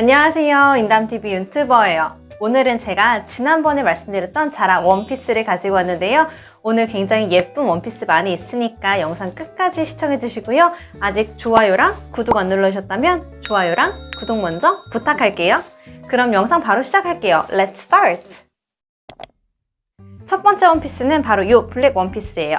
안녕하세요. 인담TV 유튜버예요. 오늘은 제가 지난번에 말씀드렸던 자라 원피스를 가지고 왔는데요. 오늘 굉장히 예쁜 원피스 많이 있으니까 영상 끝까지 시청해 주시고요. 아직 좋아요랑 구독 안 눌러주셨다면 좋아요랑 구독 먼저 부탁할게요. 그럼 영상 바로 시작할게요. Let's start! 첫 번째 원피스는 바로 이 블랙 원피스예요.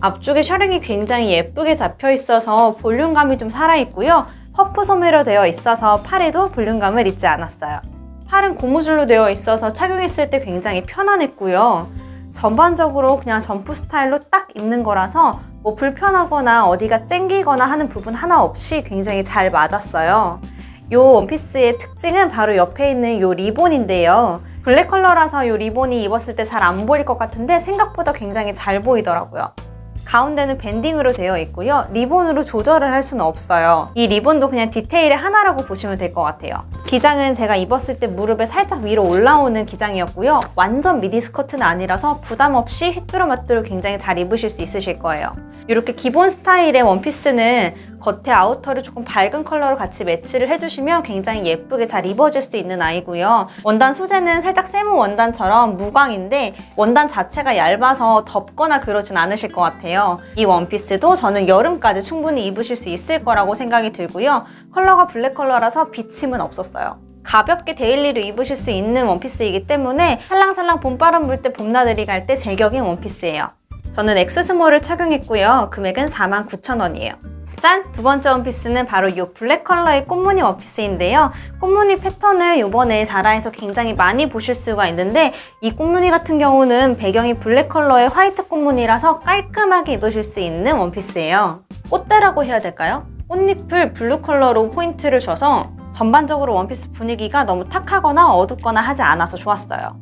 앞쪽에 셔링이 굉장히 예쁘게 잡혀 있어서 볼륨감이 좀 살아있고요. 퍼프 소매로 되어 있어서 팔에도 볼륨감을 잊지 않았어요. 팔은 고무줄로 되어 있어서 착용했을 때 굉장히 편안했고요. 전반적으로 그냥 점프 스타일로 딱 입는 거라서 뭐 불편하거나 어디가 쨍기거나 하는 부분 하나 없이 굉장히 잘 맞았어요. 이 원피스의 특징은 바로 옆에 있는 이 리본인데요. 블랙 컬러라서 이 리본이 입었을 때 잘 안 보일 것 같은데 생각보다 굉장히 잘 보이더라고요. 가운데는 banding으로 되어 있고요. 리본으로 조절을 할 수는 없어요. 이 리본도 그냥 디테일의 하나라고 보시면 될 것 같아요. 기장은 제가 입었을 때 무릎에 살짝 위로 올라오는 기장이었고요. 완전 미디 스커트는 아니라서 부담 없이 휘뚜루마뚜루 굉장히 잘 입으실 수 있으실 거예요. 이렇게 기본 스타일의 원피스는 겉에 outer를 조금 밝은 컬러로 같이 매치를 해주시면 굉장히 예쁘게 잘 입어질 수 있는 아이고요. 원단 소재는 살짝 세무 원단처럼 무광인데 원단 자체가 얇아서 덥거나 그러진 않으실 것 같아요. 이 원피스도 저는 여름까지 충분히 입으실 수 있을 거라고 생각이 들고요. 컬러가 블랙 컬러라서 비침은 없었어요. 가볍게 daily로 입으실 수 있는 원피스이기 때문에 살랑살랑 봄바람 불 때 봄나들이 갈 때 제격인 원피스예요. 저는 X small을 착용했고요. 금액은 49,000원이에요. 짠! 두 번째 원피스는 바로 이 블랙 컬러의 꽃무늬 원피스인데요. 꽃무늬 패턴을 이번에 자라에서 굉장히 많이 보실 수가 있는데 이 꽃무늬 같은 경우는 배경이 블랙 컬러의 화이트 꽃무늬라서 깔끔하게 입으실 수 있는 원피스예요. 꽃대라고 해야 될까요? 꽃잎을 블루 컬러로 포인트를 줘서 전반적으로 원피스 분위기가 너무 탁하거나 어둡거나 하지 않아서 좋았어요.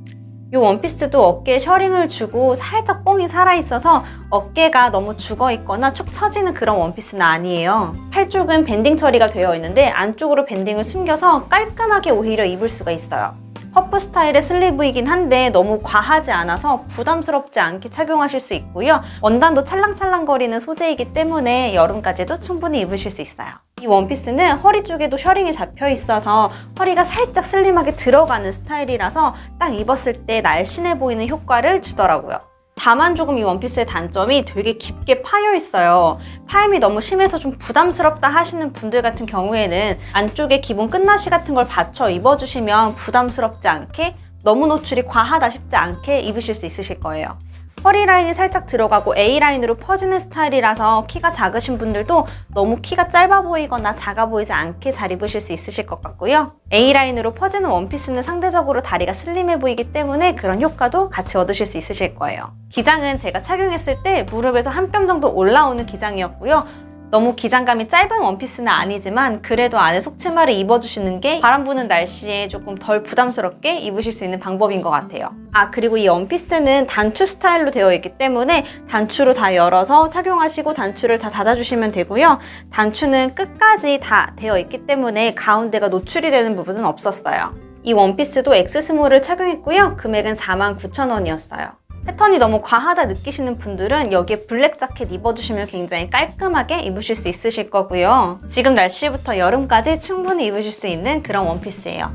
이 원피스도 어깨에 셔링을 주고 살짝 뽕이 살아있어서 어깨가 너무 죽어있거나 축 처지는 그런 원피스는 아니에요. 팔 쪽은 banding 처리가 되어 있는데 안쪽으로 banding을 숨겨서 깔끔하게 오히려 입을 수가 있어요. 퍼프 스타일의 sleeve이긴 한데 너무 과하지 않아서 부담스럽지 않게 착용하실 수 있고요. 원단도 찰랑찰랑거리는 소재이기 때문에 여름까지도 충분히 입으실 수 있어요. 이 원피스는 허리 쪽에도 셔링이 잡혀 있어서 허리가 살짝 슬림하게 들어가는 스타일이라서 딱 입었을 때 날씬해 보이는 효과를 주더라고요. 다만 조금 이 원피스의 단점이 되게 깊게 파여 있어요. 파임이 너무 심해서 좀 부담스럽다 하시는 분들 같은 경우에는 안쪽에 기본 끝나시 같은 걸 받쳐 입어주시면 부담스럽지 않게 너무 노출이 과하다 싶지 않게 입으실 수 있으실 거예요. 허리 라인이 살짝 들어가고 A라인으로 퍼지는 스타일이라서 키가 작으신 분들도 너무 키가 짧아 보이거나 작아 보이지 않게 잘 입으실 수 있으실 것 같고요. A라인으로 퍼지는 원피스는 상대적으로 다리가 슬림해 보이기 때문에 그런 효과도 같이 얻으실 수 있으실 거예요. 기장은 제가 착용했을 때 무릎에서 한 뼘 정도 올라오는 기장이었고요. 너무 기장감이 짧은 원피스는 아니지만 그래도 안에 속치마를 입어주시는 게 바람 부는 날씨에 조금 덜 부담스럽게 입으실 수 있는 방법인 것 같아요. 아 그리고 이 원피스는 단추 스타일로 되어 있기 때문에 단추로 다 열어서 착용하시고 단추를 다 닫아주시면 되고요. 단추는 끝까지 다 되어 있기 때문에 가운데가 노출이 되는 부분은 없었어요. 이 원피스도 X small을 착용했고요. 금액은 49,000원이었어요. 패턴이 너무 과하다 느끼시는 분들은 여기에 블랙 자켓 입어주시면 굉장히 깔끔하게 입으실 수 있으실 거고요. 지금 날씨부터 여름까지 충분히 입으실 수 있는 그런 원피스예요.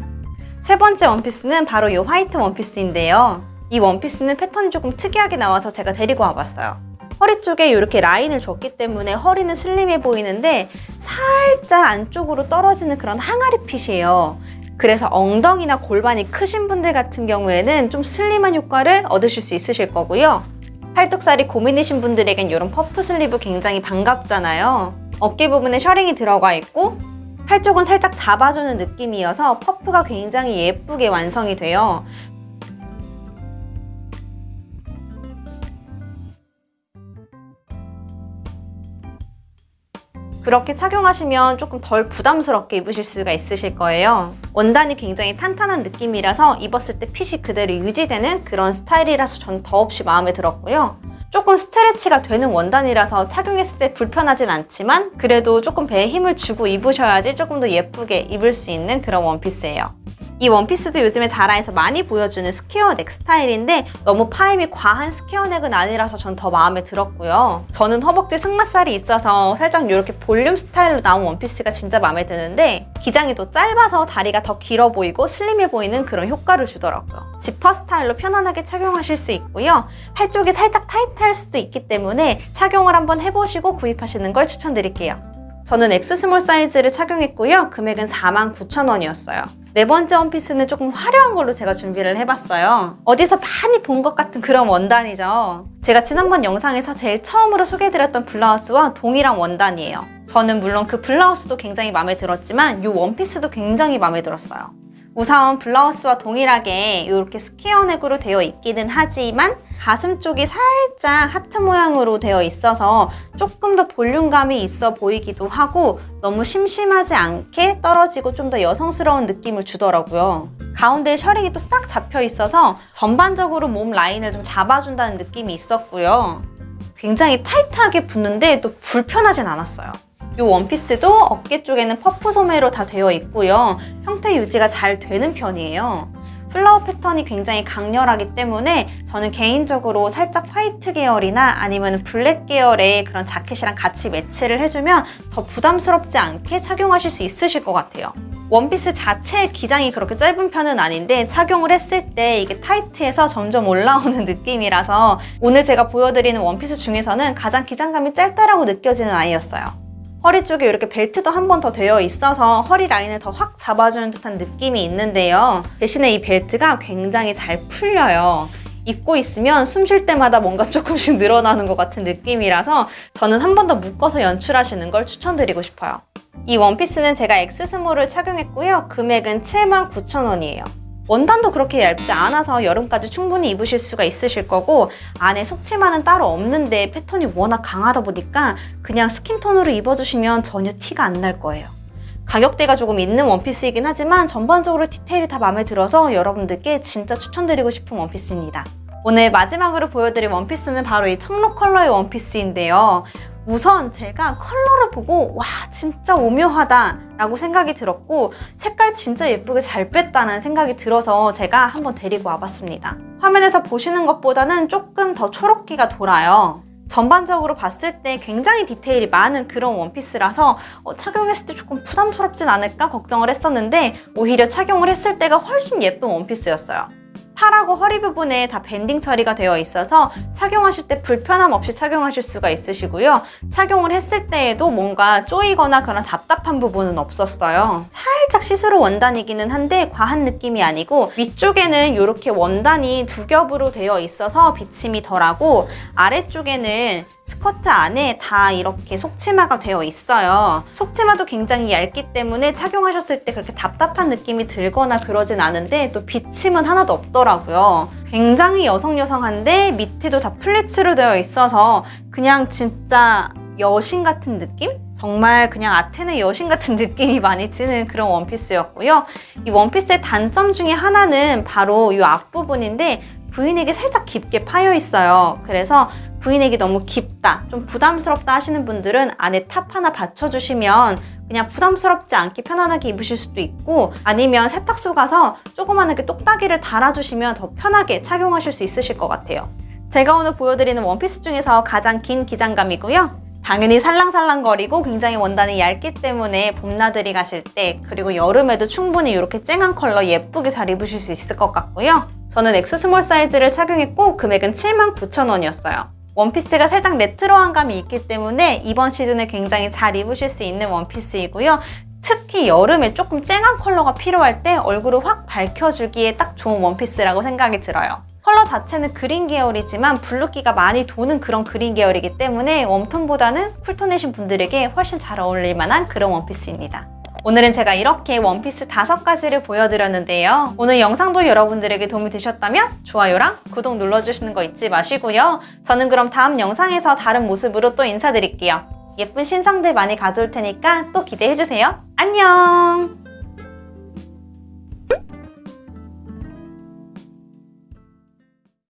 세 번째 원피스는 바로 이 화이트 원피스인데요. 이 원피스는 패턴이 조금 특이하게 나와서 제가 데리고 와봤어요. 허리 쪽에 이렇게 라인을 줬기 때문에 허리는 슬림해 보이는데 살짝 안쪽으로 떨어지는 그런 항아리 fit이에요. 그래서 엉덩이나 골반이 크신 분들 같은 경우에는 좀 슬림한 효과를 얻으실 수 있으실 거고요. 팔뚝살이 고민이신 분들에겐 이런 puff sleeve 굉장히 반갑잖아요. 어깨 부분에 셔링이 들어가 있고 팔 쪽은 살짝 잡아주는 느낌이어서 퍼프가 굉장히 예쁘게 완성이 돼요. 그렇게 착용하시면 조금 덜 부담스럽게 입으실 수가 있으실 거예요. 원단이 굉장히 탄탄한 느낌이라서 입었을 때 핏이 그대로 유지되는 그런 스타일이라서 전 더없이 마음에 들었고요. 조금 스트레치가 되는 원단이라서 착용했을 때 불편하진 않지만 그래도 조금 배에 힘을 주고 입으셔야지 조금 더 예쁘게 입을 수 있는 그런 원피스예요. 이 원피스도 요즘에 자라에서 많이 보여주는 square neck 스타일인데 너무 파임이 과한 square neck은 아니라서 전 더 마음에 들었고요. 저는 허벅지 승마살이 있어서 살짝 이렇게 볼륨 스타일로 나온 원피스가 진짜 마음에 드는데 기장이 또 짧아서 다리가 더 길어 보이고 슬림해 보이는 그런 효과를 주더라고요. 지퍼 스타일로 편안하게 착용하실 수 있고요. 팔 쪽이 살짝 타이트할 수도 있기 때문에 착용을 한번 해보시고 구입하시는 걸 추천드릴게요. 저는 X small 사이즈를 착용했고요. 금액은 49,000원이었어요. 네 번째 원피스는 조금 화려한 걸로 제가 준비를 해봤어요. 어디서 많이 본 것 같은 그런 원단이죠. 제가 지난번 영상에서 제일 처음으로 소개해드렸던 블라우스와 동일한 원단이에요. 저는 물론 그 블라우스도 굉장히 마음에 들었지만 이 원피스도 굉장히 마음에 들었어요. 우선 블라우스와 동일하게 이렇게 square neck으로 되어 있기는 하지만 가슴 쪽이 살짝 하트 모양으로 되어 있어서 조금 더 볼륨감이 있어 보이기도 하고 너무 심심하지 않게 떨어지고 좀 더 여성스러운 느낌을 주더라고요. 가운데에 셔링이 또 싹 잡혀 있어서 전반적으로 몸 라인을 좀 잡아준다는 느낌이 있었고요. 굉장히 타이트하게 붙는데 또 불편하진 않았어요. 이 원피스도 어깨 쪽에는 퍼프 소매로 다 되어 있고요. 형태 유지가 잘 되는 편이에요. flower 패턴이 굉장히 강렬하기 때문에 저는 개인적으로 살짝 화이트 계열이나 아니면 블랙 계열의 그런 자켓이랑 같이 매치를 해주면 더 부담스럽지 않게 착용하실 수 있으실 것 같아요. 원피스 자체의 기장이 그렇게 짧은 편은 아닌데 착용을 했을 때 이게 타이트해서 점점 올라오는 느낌이라서 오늘 제가 보여드리는 원피스 중에서는 가장 기장감이 짧다라고 느껴지는 아이였어요. 허리 쪽에 이렇게 벨트도 한 번 더 되어 있어서 허리 라인을 더 확 잡아주는 듯한 느낌이 있는데요. 대신에 이 벨트가 굉장히 잘 풀려요. 입고 있으면 숨 쉴 때마다 뭔가 조금씩 늘어나는 것 같은 느낌이라서 저는 한 번 더 묶어서 연출하시는 걸 추천드리고 싶어요. 이 원피스는 제가 엑스스몰을 착용했고요. 금액은 79,000원이에요. 원단도 그렇게 얇지 않아서 여름까지 충분히 입으실 수가 있으실 거고 안에 속치마는 따로 없는데 패턴이 워낙 강하다 보니까 그냥 skin tone으로 입어주시면 전혀 티가 안 날 거예요. 가격대가 조금 있는 원피스이긴 하지만 전반적으로 디테일이 다 마음에 들어서 여러분들께 진짜 추천드리고 싶은 원피스입니다. 오늘 마지막으로 보여드릴 원피스는 바로 이 청록 컬러의 원피스인데요. 우선 제가 컬러를 보고 와 진짜 오묘하다 라고 생각이 들었고 색깔 진짜 예쁘게 잘 뺐다는 생각이 들어서 제가 한번 데리고 와봤습니다. 화면에서 보시는 것보다는 조금 더 초록기가 돌아요. 전반적으로 봤을 때 굉장히 디테일이 많은 그런 원피스라서 어, 착용했을 때 조금 부담스럽진 않을까 걱정을 했었는데 오히려 착용을 했을 때가 훨씬 예쁜 원피스였어요. 팔하고 허리 부분에 다 밴딩 처리가 되어 있어서 착용하실 때 불편함 없이 착용하실 수가 있으시고요. 착용을 했을 때에도 뭔가 쪼이거나 그런 답답한 부분은 없었어요. 살짝 시스루 원단이기는 한데 과한 느낌이 아니고 위쪽에는 이렇게 원단이 두 겹으로 되어 있어서 비침이 덜하고 아래쪽에는 스커트 안에 다 이렇게 속치마가 되어 있어요. 속치마도 굉장히 얇기 때문에 착용하셨을 때 그렇게 답답한 느낌이 들거나 그러진 않은데 또 비침은 하나도 없더라고요. 굉장히 여성여성한데 밑에도 다 플리츠로 되어 있어서 그냥 진짜 여신 같은 느낌? 정말 그냥 아테네 여신 같은 느낌이 많이 드는 그런 원피스였고요. 이 원피스의 단점 중에 하나는 바로 이 앞부분인데 브이넥이 살짝 깊게 파여 있어요. 그래서 브이넥이 너무 깊다, 좀 부담스럽다 하시는 분들은 안에 탑 하나 받쳐주시면 그냥 부담스럽지 않게 편안하게 입으실 수도 있고 아니면 세탁소 가서 조그만하게 똑딱이를 달아주시면 더 편하게 착용하실 수 있으실 것 같아요. 제가 오늘 보여드리는 원피스 중에서 가장 긴 기장감이고요. 당연히 살랑살랑거리고 굉장히 원단이 얇기 때문에 봄나들이 가실 때 그리고 여름에도 충분히 이렇게 쨍한 컬러 예쁘게 잘 입으실 수 있을 것 같고요. 저는 X small 사이즈를 착용했고 금액은 79,000원이었어요. 원피스가 살짝 레트로한 감이 있기 때문에 이번 시즌에 굉장히 잘 입으실 수 있는 원피스이고요. 특히 여름에 조금 쨍한 컬러가 필요할 때 얼굴을 확 밝혀주기에 딱 좋은 원피스라고 생각이 들어요. 컬러 자체는 그린 계열이지만 블루기가 많이 도는 그런 그린 계열이기 때문에 웜톤보다는 쿨톤이신 분들에게 훨씬 잘 어울릴 만한 그런 원피스입니다. 오늘은 제가 이렇게 원피스 다섯 가지를 보여드렸는데요. 오늘 영상도 여러분들에게 도움이 되셨다면 좋아요랑 구독 눌러주시는 거 잊지 마시고요. 저는 그럼 다음 영상에서 다른 모습으로 또 인사드릴게요. 예쁜 신상들 많이 가져올 테니까 또 기대해주세요. 안녕!